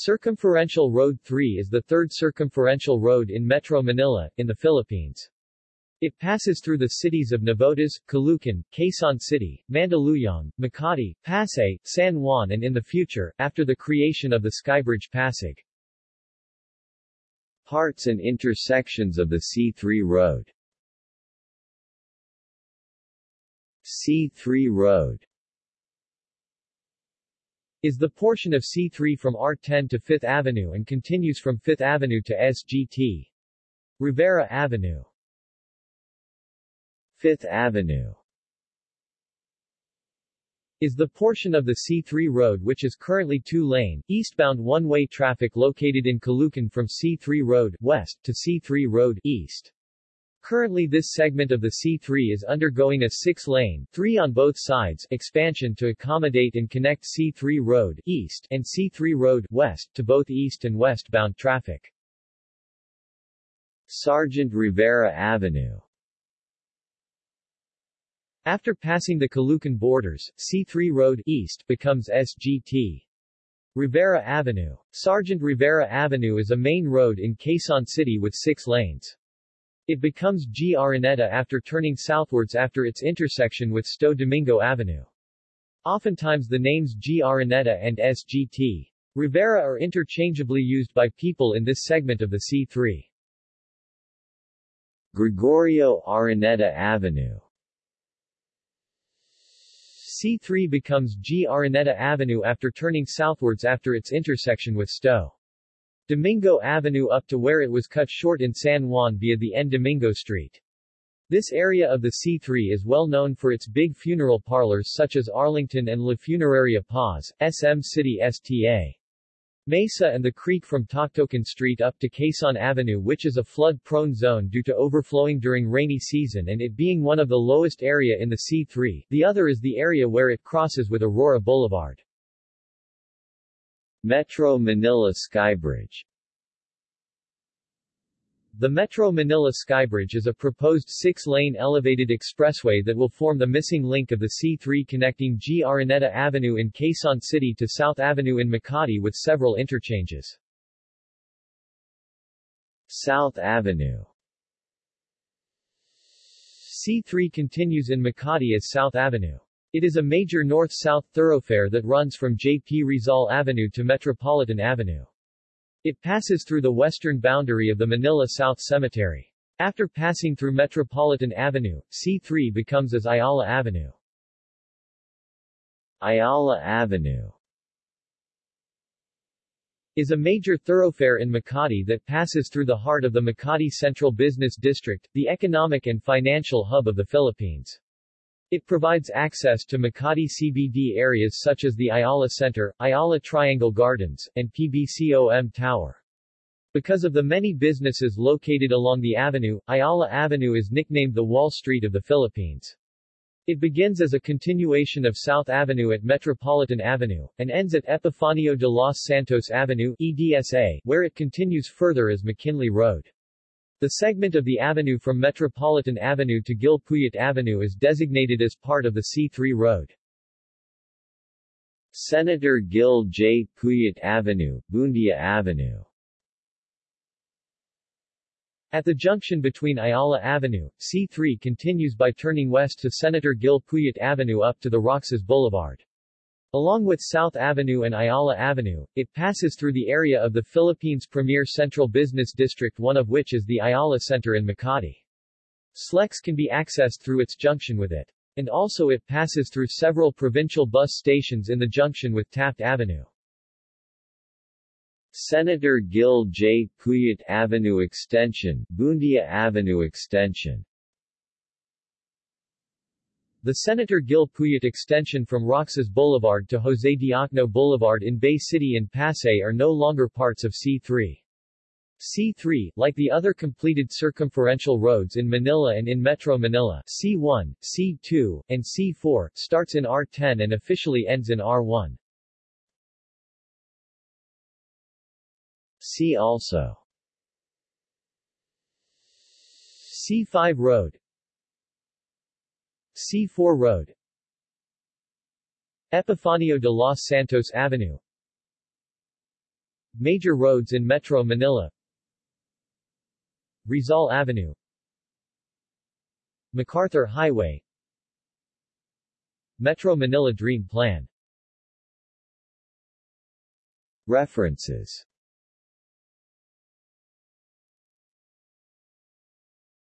Circumferential Road 3 is the third circumferential road in Metro Manila, in the Philippines. It passes through the cities of Navotas, Caloocan, Quezon City, Mandaluyong, Makati, Pasay, San Juan and in the future, after the creation of the Skybridge Pasig. Parts and intersections of the C3 road C3 road is the portion of C3 from R10 to 5th Avenue and continues from 5th Avenue to SGT. Rivera Avenue 5th Avenue is the portion of the C3 road which is currently two-lane, eastbound one-way traffic located in Caloocan from C3 Road west to C3 Road east. Currently this segment of the C3 is undergoing a six-lane three on both sides expansion to accommodate and connect C3 Road east and C3 Road west to both east and westbound traffic. Sergeant Rivera Avenue After passing the Caloocan borders, C3 Road east becomes SGT. Rivera Avenue. Sergeant Rivera Avenue is a main road in Quezon City with six lanes. It becomes G. Araneta after turning southwards after its intersection with Sto Domingo Avenue. Oftentimes the names G. Araneta and SGT. Rivera are interchangeably used by people in this segment of the C3. Gregorio Araneta Avenue C3 becomes G. Araneta Avenue after turning southwards after its intersection with Sto. Domingo Avenue up to where it was cut short in San Juan via the N. Domingo Street. This area of the C3 is well known for its big funeral parlors such as Arlington and La Funeraria Paz, SM City STA. Mesa and the creek from Toctocan Street up to Quezon Avenue which is a flood-prone zone due to overflowing during rainy season and it being one of the lowest area in the C3, the other is the area where it crosses with Aurora Boulevard. Metro Manila Skybridge The Metro Manila Skybridge is a proposed six-lane elevated expressway that will form the missing link of the C3 connecting G. Araneta Avenue in Quezon City to South Avenue in Makati with several interchanges. South Avenue C3 continues in Makati as South Avenue. It is a major north-south thoroughfare that runs from J.P. Rizal Avenue to Metropolitan Avenue. It passes through the western boundary of the Manila South Cemetery. After passing through Metropolitan Avenue, C3 becomes as Ayala Avenue. Ayala Avenue is a major thoroughfare in Makati that passes through the heart of the Makati Central Business District, the economic and financial hub of the Philippines. It provides access to Makati CBD areas such as the Ayala Center, Ayala Triangle Gardens, and PBCOM Tower. Because of the many businesses located along the avenue, Ayala Avenue is nicknamed the Wall Street of the Philippines. It begins as a continuation of South Avenue at Metropolitan Avenue, and ends at Epifanio de los Santos Avenue EDSA, where it continues further as McKinley Road. The segment of the avenue from Metropolitan Avenue to Gil Puyat Avenue is designated as part of the C3 road. Senator Gil J. Puyat Avenue, Buendia Avenue At the junction between Ayala Avenue, C3 continues by turning west to Senator Gil Puyat Avenue up to the Roxas Boulevard. Along with South Avenue and Ayala Avenue, it passes through the area of the Philippines' premier central business district one of which is the Ayala Center in Makati. SLEX can be accessed through its junction with it. And also it passes through several provincial bus stations in the junction with Taft Avenue. Senator Gil J. Puyat Avenue Extension, Buendia Avenue Extension the Senator Gil Puyat extension from Roxas Boulevard to Jose Diokno Boulevard in Bay City and Pasay are no longer parts of C3. C3, like the other completed circumferential roads in Manila and in Metro Manila, C1, C2, and C4, starts in R10 and officially ends in R1. See also C5 Road C4 Road. Epifanio de los Santos Avenue. Major roads in Metro Manila. Rizal Avenue. MacArthur Highway. Metro Manila Dream Plan. References